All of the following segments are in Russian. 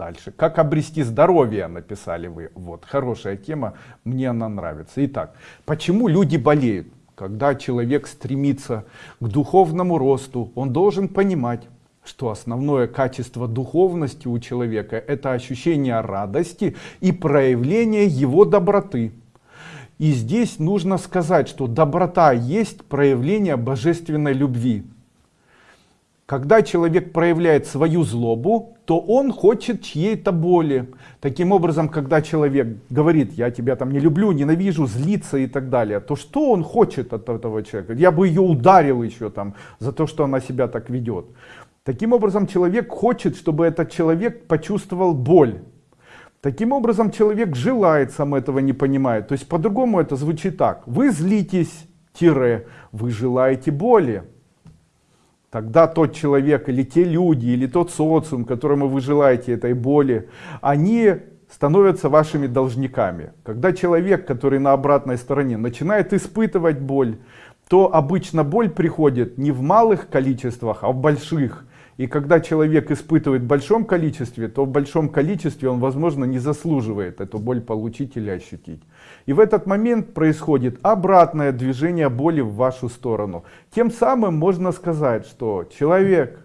Дальше. Как обрести здоровье, написали вы. Вот, хорошая тема, мне она нравится. Итак, почему люди болеют? Когда человек стремится к духовному росту, он должен понимать, что основное качество духовности у человека это ощущение радости и проявление его доброты. И здесь нужно сказать, что доброта есть проявление божественной любви. Когда человек проявляет свою злобу, то он хочет чьей-то боли. Таким образом, когда человек говорит, я тебя там не люблю, ненавижу, злится и так далее, то что он хочет от этого человека? Я бы ее ударил еще там за то, что она себя так ведет. Таким образом, человек хочет, чтобы этот человек почувствовал боль. Таким образом, человек желает, сам этого не понимает. То есть, по-другому это звучит так. Вы злитесь, тире, вы желаете боли. Тогда тот человек или те люди, или тот социум, которому вы желаете этой боли, они становятся вашими должниками. Когда человек, который на обратной стороне, начинает испытывать боль, то обычно боль приходит не в малых количествах, а в больших. И когда человек испытывает в большом количестве, то в большом количестве он, возможно, не заслуживает эту боль получить или ощутить. И в этот момент происходит обратное движение боли в вашу сторону. Тем самым можно сказать, что человек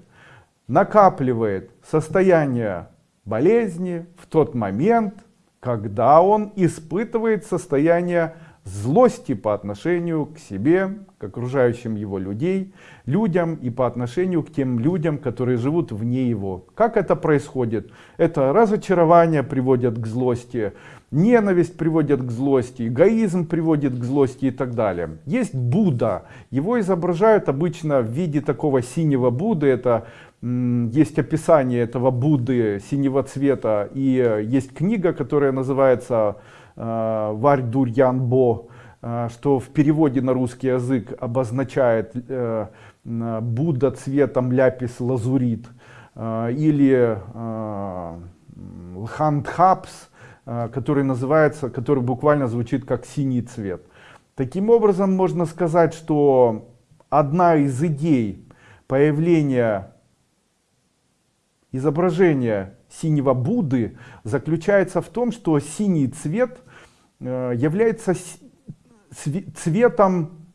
накапливает состояние болезни в тот момент, когда он испытывает состояние злости по отношению к себе, к окружающим его людей, людям и по отношению к тем людям, которые живут вне его. Как это происходит? Это разочарование приводит к злости, ненависть приводит к злости, эгоизм приводит к злости и так далее. Есть Будда, его изображают обычно в виде такого синего Будды, это есть описание этого Будды синего цвета и есть книга, которая называется Э, Варь Дурьянбо, э, что в переводе на русский язык обозначает э, Будда цветом ляпис лазурит, или Лхандхапс, который называется, который буквально звучит как синий цвет. Таким образом, можно сказать, что одна из идей появления изображения синего Будды заключается в том, что синий цвет является цветом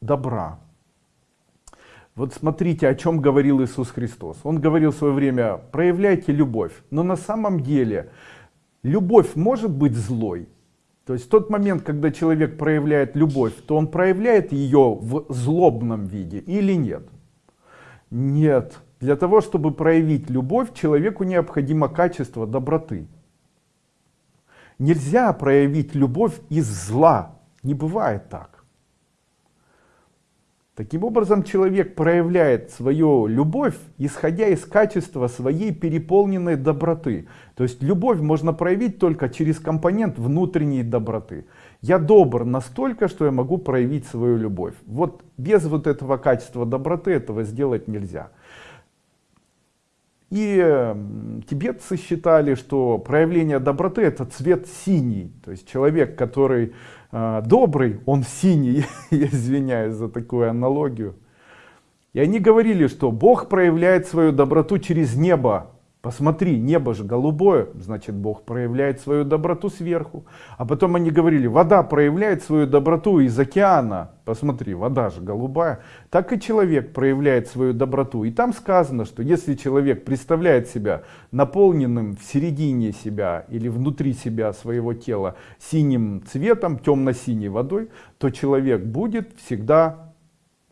добра. Вот смотрите, о чем говорил Иисус Христос. Он говорил в свое время, проявляйте любовь. Но на самом деле любовь может быть злой. То есть тот момент, когда человек проявляет любовь, то он проявляет ее в злобном виде или нет? Нет. Для того, чтобы проявить любовь, человеку необходимо качество доброты. Нельзя проявить любовь из зла. Не бывает так. Таким образом, человек проявляет свою любовь, исходя из качества своей переполненной доброты. То есть любовь можно проявить только через компонент внутренней доброты. Я добр настолько, что я могу проявить свою любовь. Вот без вот этого качества доброты этого сделать нельзя. И тибетцы считали, что проявление доброты это цвет синий. То есть человек, который э, добрый, он синий. Я извиняюсь за такую аналогию. И они говорили, что Бог проявляет свою доброту через небо. Посмотри, небо же голубое, значит Бог проявляет свою доброту сверху. А потом они говорили, вода проявляет свою доброту из океана. Посмотри, вода же голубая. Так и человек проявляет свою доброту. И там сказано, что если человек представляет себя наполненным в середине себя или внутри себя своего тела синим цветом, темно-синей водой, то человек будет всегда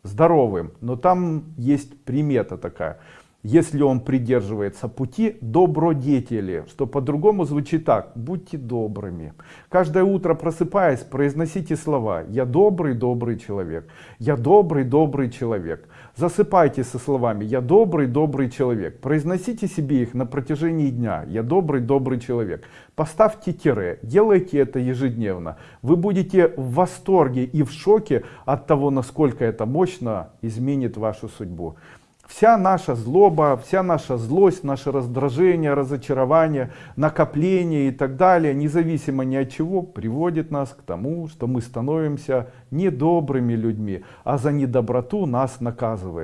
здоровым. Но там есть примета такая если он придерживается пути добродетели, что по-другому звучит так, будьте добрыми. Каждое утро просыпаясь, произносите слова «Я добрый, добрый человек», «Я добрый, добрый человек». Засыпайте со словами «Я добрый, добрый человек». Произносите себе их на протяжении дня «Я добрый, добрый человек». Поставьте тире, делайте это ежедневно. Вы будете в восторге и в шоке от того, насколько это мощно изменит вашу судьбу. Вся наша злоба, вся наша злость, наше раздражение, разочарование, накопление и так далее, независимо ни от чего, приводит нас к тому, что мы становимся недобрыми людьми, а за недоброту нас наказывает.